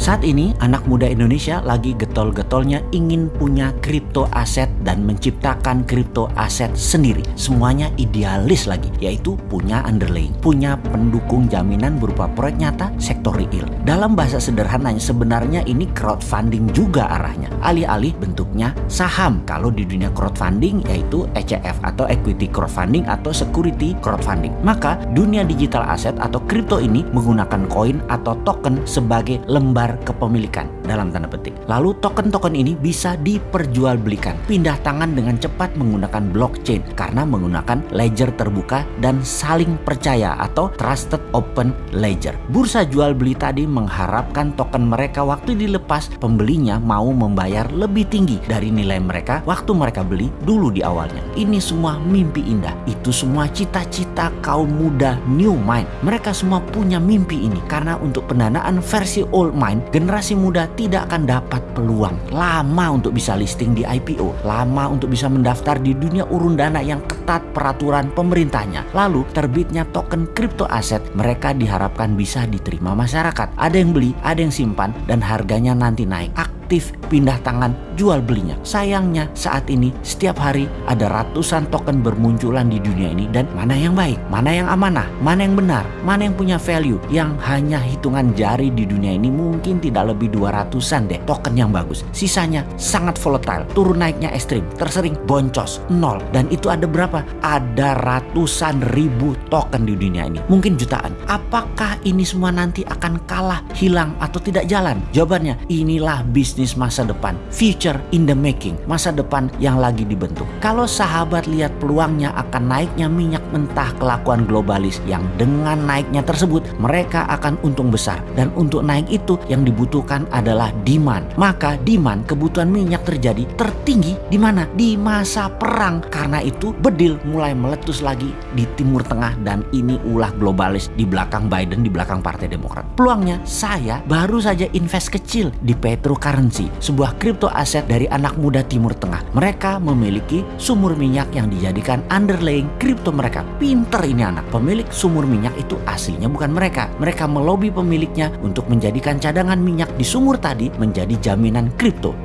Saat ini anak muda Indonesia lagi getol-getolnya ingin punya kripto aset dan menciptakan kripto aset sendiri. Semuanya idealis lagi, yaitu punya underlying, punya pendukung jaminan berupa proyek nyata sektor real. Dalam bahasa sederhananya sebenarnya ini crowdfunding juga arahnya. Alih-alih bentuknya saham. Kalau di dunia crowdfunding yaitu ECF atau equity crowdfunding atau security crowdfunding. Maka dunia digital aset atau kripto ini menggunakan koin atau token sebagai lembar kepemilikan dalam tanda petik. Lalu token-token ini bisa diperjualbelikan, pindah tangan dengan cepat menggunakan blockchain karena menggunakan ledger terbuka dan saling percaya atau trusted open ledger. Bursa jual beli tadi mengharapkan token mereka waktu dilepas pembelinya mau membayar lebih tinggi dari nilai mereka waktu mereka beli dulu di awalnya. Ini semua mimpi indah. Itu semua cita-cita kaum muda new mind. Mereka semua punya mimpi ini karena untuk pendanaan versi old mind generasi muda tidak akan dapat peluang lama untuk bisa listing di IPO, lama untuk bisa mendaftar di dunia urun dana yang ketat peraturan pemerintahnya. Lalu terbitnya token kripto aset mereka diharapkan bisa diterima masyarakat. Ada yang beli, ada yang simpan dan harganya nanti naik aktif pindah tangan jual belinya. Sayangnya saat ini setiap hari ada ratusan token bermunculan di dunia ini dan mana yang baik, mana yang amanah, mana yang benar, mana yang punya value yang hanya hitungan jari di dunia ini mungkin tidak lebih 200-an deh token yang bagus. Sisanya sangat volatile, turun naiknya ekstrim, tersering boncos, nol. Dan itu ada berapa? Ada ratusan ribu token di dunia ini. Mungkin jutaan. Apakah ini semua nanti akan kalah, hilang, atau tidak jalan? Jawabannya, inilah bisnis bisnis masa depan, future in the making, masa depan yang lagi dibentuk. Kalau sahabat lihat peluangnya akan naiknya minyak mentah kelakuan globalis yang dengan naiknya tersebut mereka akan untung besar dan untuk naik itu yang dibutuhkan adalah demand. Maka demand kebutuhan minyak terjadi tertinggi di mana? Di masa perang. Karena itu bedil mulai meletus lagi di Timur Tengah dan ini ulah globalis di belakang Biden di belakang Partai Demokrat. Peluangnya saya baru saja invest kecil di cryptocurrency currency, sebuah kripto aset dari anak muda Timur Tengah. Mereka memiliki sumur minyak yang dijadikan underlying kripto mereka. Pinter ini anak. Pemilik sumur minyak itu aslinya bukan mereka. Mereka melobi pemiliknya untuk menjadikan cadangan minyak di sumur tadi menjadi jaminan kripto,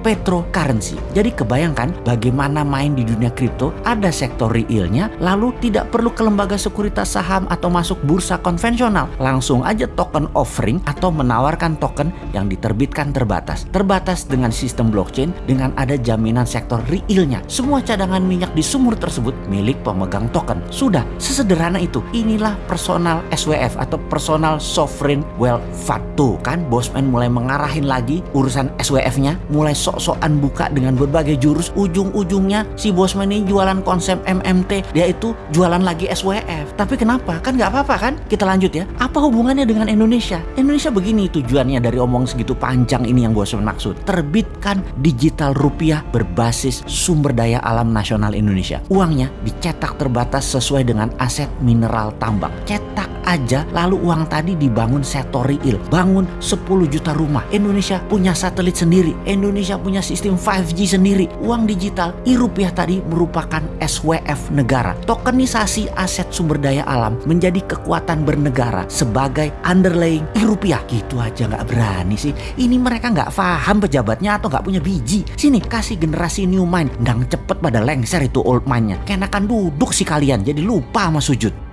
currency. Jadi kebayangkan bagaimana main di dunia kripto, ada sektor realnya, lalu tidak perlu ke lembaga sekuritas saham atau masuk bursa konvensional. Langsung aja token offering atau menawarkan token yang diterbitkan terbatas. Terbatas dengan sistem blockchain dengan ada jaminan sektor realnya. Semua cadangan minyak di sumur tersebut milik pemegang token. Sudah, sesederhana itu. Inilah personal SWF atau personal sovereign wealth fund. Tuh kan Bosman mulai mengarahin lagi urusan SWF-nya, mulai sok-sokan buka dengan berbagai jurus. Ujung-ujungnya si Bosman ini jualan konsep MMT, dia itu jualan lagi SWF. Tapi kenapa? Kan nggak apa-apa kan? Kita lanjut ya. Apa hubungannya dengan Indonesia? Indonesia begini tujuannya dari omong segitu panjang ini yang Bosman maksud terbitkan digital rupiah berbasis sumber daya alam nasional Indonesia. Uangnya dicetak terbatas sesuai dengan aset mineral tambang. Cetak aja lalu uang tadi dibangun sektor real. Bangun 10 juta rumah. Indonesia punya satelit sendiri. Indonesia punya sistem 5G sendiri. Uang digital e-rupiah tadi merupakan SWF negara. Tokenisasi aset sumber daya alam menjadi kekuatan bernegara sebagai underlying e-rupiah. Gitu aja nggak berani sih. Ini mereka nggak paham pejabatnya atau nggak punya biji. Sini kasih generasi new mind, ndang cepet pada lengser itu old mindnya. Kenakan duduk sih kalian, jadi lupa sama sujud.